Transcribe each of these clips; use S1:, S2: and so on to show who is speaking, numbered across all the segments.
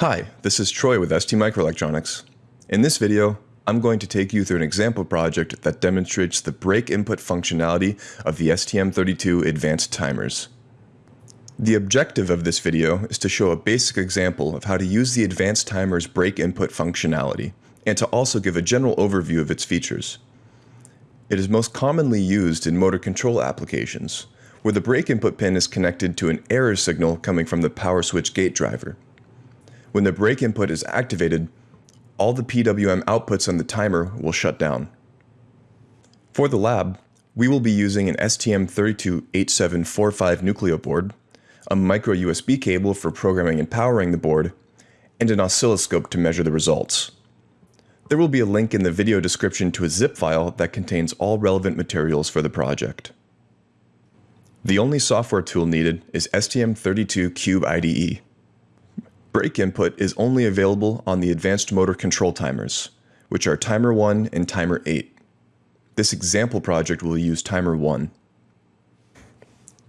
S1: Hi, this is Troy with STMicroelectronics. In this video, I'm going to take you through an example project that demonstrates the break input functionality of the STM32 advanced timers. The objective of this video is to show a basic example of how to use the advanced timer's break input functionality, and to also give a general overview of its features. It is most commonly used in motor control applications, where the break input pin is connected to an error signal coming from the power switch gate driver. When the break input is activated, all the PWM outputs on the timer will shut down. For the lab, we will be using an STM32H745 Nucleo board, a micro USB cable for programming and powering the board, and an oscilloscope to measure the results. There will be a link in the video description to a zip file that contains all relevant materials for the project. The only software tool needed is STM32 Cube IDE. Break input is only available on the advanced motor control timers, which are timer 1 and timer 8. This example project will use timer 1.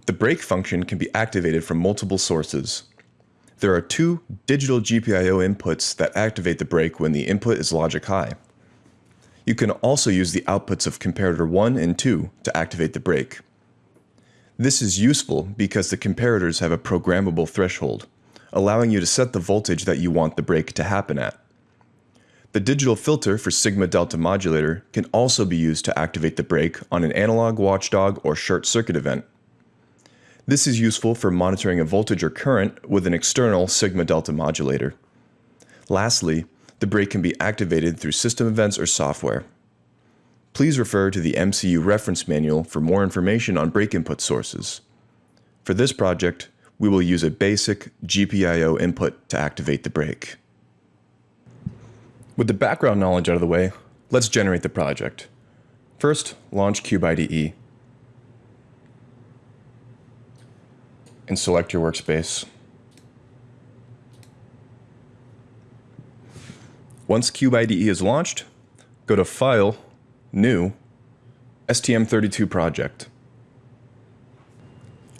S1: The break function can be activated from multiple sources. There are two digital GPIO inputs that activate the break when the input is logic high. You can also use the outputs of comparator 1 and 2 to activate the break. This is useful because the comparators have a programmable threshold allowing you to set the voltage that you want the break to happen at. The digital filter for sigma delta modulator can also be used to activate the break on an analog watchdog or short circuit event. This is useful for monitoring a voltage or current with an external sigma delta modulator. Lastly, the break can be activated through system events or software. Please refer to the MCU reference manual for more information on break input sources. For this project, we will use a basic GPIO input to activate the break. With the background knowledge out of the way, let's generate the project. First, launch Cube IDE. And select your workspace. Once Cube IDE is launched, go to File, New, STM32 Project.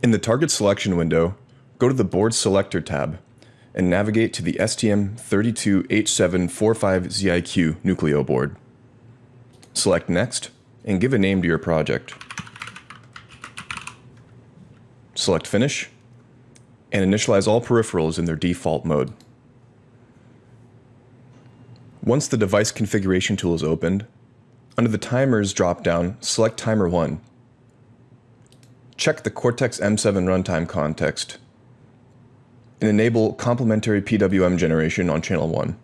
S1: In the target selection window, go to the Board Selector tab and navigate to the STM32H745ZIQ Nucleo board. Select Next and give a name to your project. Select Finish and initialize all peripherals in their default mode. Once the device configuration tool is opened, under the Timers dropdown, select Timer 1. Check the Cortex-M7 runtime context and enable complementary PWM generation on channel 1.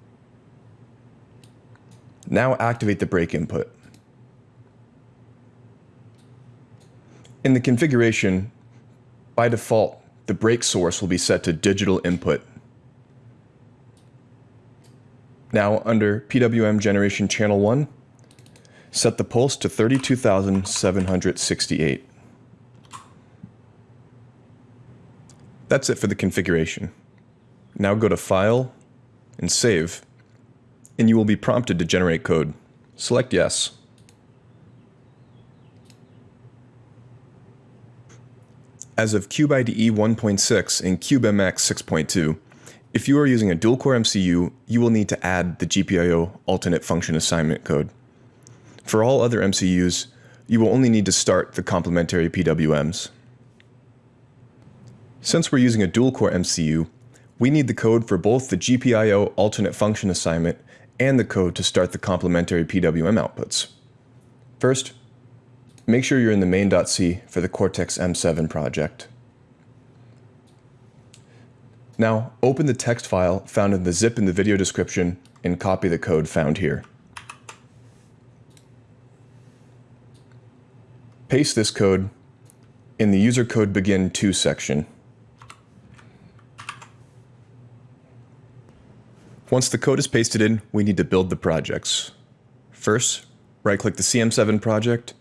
S1: Now activate the break input. In the configuration, by default, the break source will be set to digital input. Now under PWM generation channel 1, set the pulse to 32,768. That's it for the configuration. Now go to File and Save, and you will be prompted to generate code. Select Yes. As of CubeIDE 1.6 and CubeMX 6.2, if you are using a dual-core MCU, you will need to add the GPIO alternate function assignment code. For all other MCUs, you will only need to start the complementary PWMs. Since we're using a dual-core MCU, we need the code for both the GPIO alternate function assignment and the code to start the complementary PWM outputs. First, make sure you're in the main.c for the Cortex-M7 project. Now, open the text file found in the zip in the video description and copy the code found here. Paste this code in the user code begin 2 section. Once the code is pasted in, we need to build the projects. First, right-click the CM7 project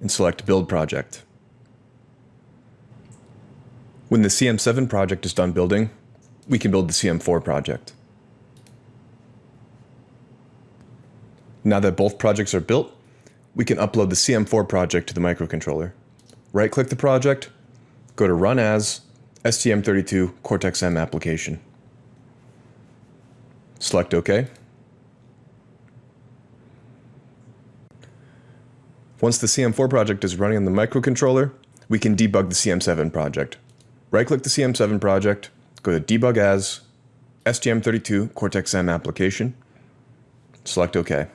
S1: and select Build Project. When the CM7 project is done building, we can build the CM4 project. Now that both projects are built, we can upload the CM4 project to the microcontroller. Right-click the project, go to Run As, STM32 Cortex-M application. Select OK. Once the CM4 project is running on the microcontroller, we can debug the CM7 project. Right-click the CM7 project, go to Debug As, STM32 Cortex-M application, select OK.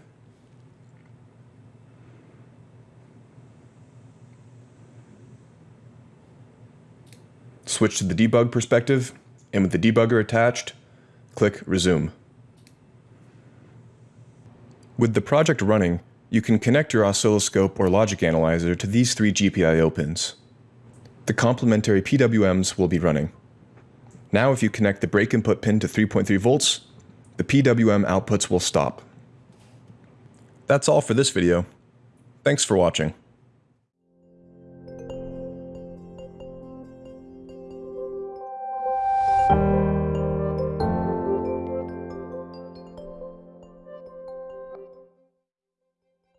S1: Switch to the debug perspective, and with the debugger attached, click Resume. With the project running, you can connect your oscilloscope or logic analyzer to these three GPIO pins. The complementary PWMs will be running. Now if you connect the break input pin to 3.3 volts, the PWM outputs will stop. That's all for this video. Thanks for watching.